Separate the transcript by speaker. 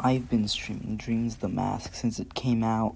Speaker 1: I've been streaming Dreams the Mask since it came out.